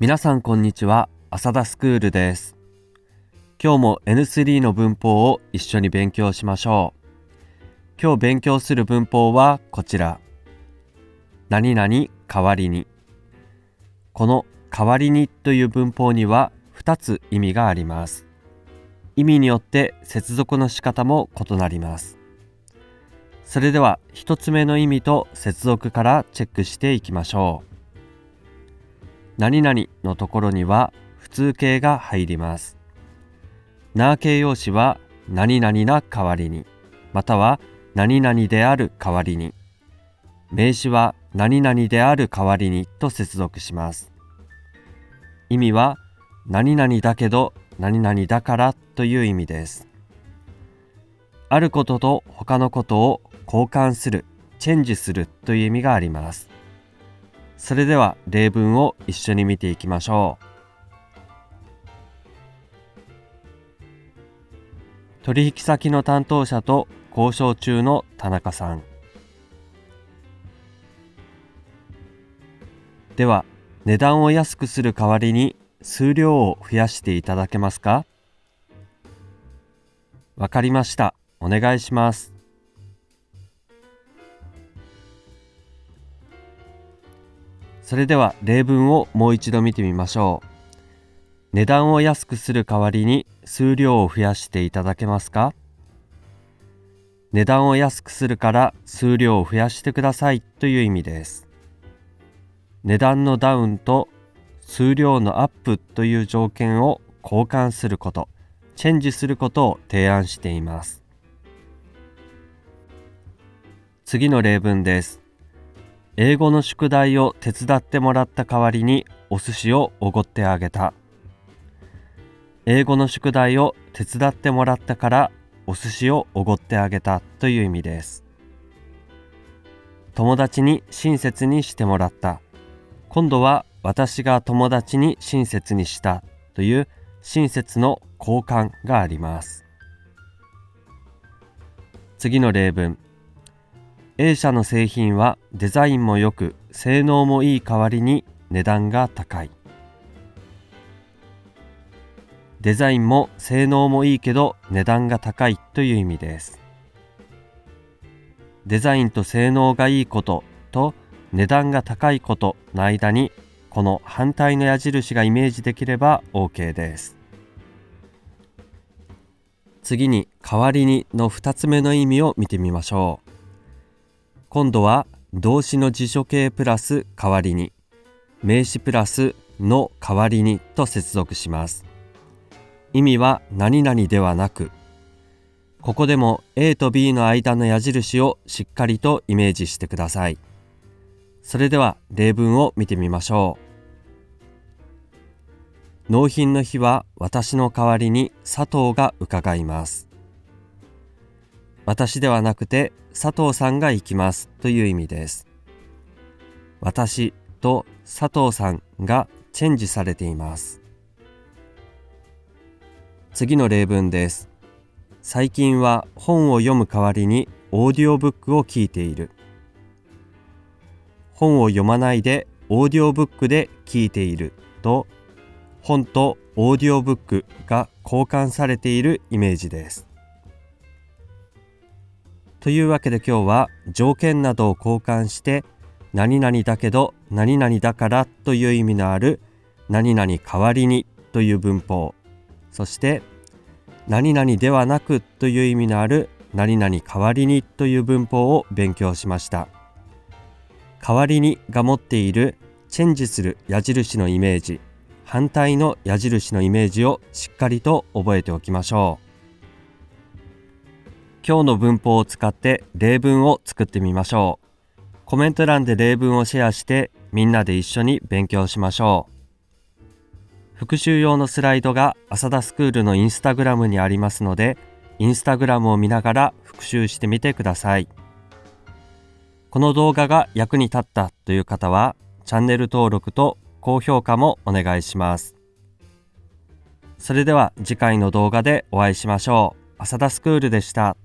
皆さんこんにちは。浅田スクールです。今日も N3 の文法を一緒に勉強しましょう。今日勉強する文法はこちら。何々代わりに。この代わりにという文法には2つ意味があります。意味によって接続の仕方も異なります。それでは1つ目の意味と接続からチェックしていきましょう。何々のところには普通形が入ります。な形容詞は何々な代わりにまたは何々である代わりに。名詞は何々である代わりにと接続します。意味は何々だけど何々だからという意味です。あることと他のことを交換するチェンジするという意味があります。それでは例文を一緒に見ていきましょう。取引先の担当者と交渉中の田中さん。では値段を安くする代わりに数量を増やしていただけますか？わかりました。お願いします。それでは例文をもう一度見てみましょう値段を安くする代わりに数量を増やしていただけますか？値段を安くするから数量を増やしてくださいという意味です値段のダウンと数量のアップという条件を交換すること、チェンジすることを提案しています。次の例文です。英語の宿題を手伝ってもらった代わりにお寿司をおごってあげた。英語の宿題を手伝ってもらったからお寿司をおごってあげたという意味です。友達に親切にしてもらった。今度は私が友達に親切にしたという親切の交換があります次の例文 A 社の製品はデザインも良く性能もいい代わりに値段が高い。デザインも性能もいいけど値段が高いという意味です。デザインと性能がいいことと値段が高いことの間にこの反対の矢印がイメージできれば OK です。次に代わりにの2つ目の意味を見てみましょう。今度は動詞の辞書形プラス代わりに名詞プラスの代わりにと接続します意味は何々ではなくここでも A と B の間の矢印をしっかりとイメージしてくださいそれでは例文を見てみましょう。納品の日は私の代わりに佐藤が伺います。私ではなくて佐藤さんが行きますという意味です。私と佐藤さんがチェンジされています。次の例文です。最近は本を読む代わりにオーディオブックを聞いている。本を読まないでオーディオブックで聞いていると本とオーディオブックが交換されているイメージです。というわけで今日は条件などを交換して何々だけど何々だからという意味のある何々代わりにという文法そして何々ではなくという意味のある何々代わりにという文法を勉強しました。代わりにが持っているチェンジする矢印のイメージ反対の矢印のイメージをしっかりと覚えておきましょう今日の文法を使って例文を作ってみましょうコメント欄で例文をシェアしてみんなで一緒に勉強しましょう復習用のスライドが浅田スクールのインスタグラムにありますのでインスタグラムを見ながら復習してみてください。この動画が役に立ったという方はチャンネル登録と高評価もお願いします。それでは次回の動画でお会いしましょう。浅田スクールでした。